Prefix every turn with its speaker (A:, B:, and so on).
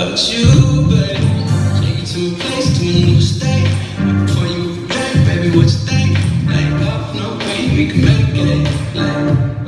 A: about you, baby. Take you to a place to a new state. Before you back, baby, what you think? Like, off no, baby, we can make it. Like.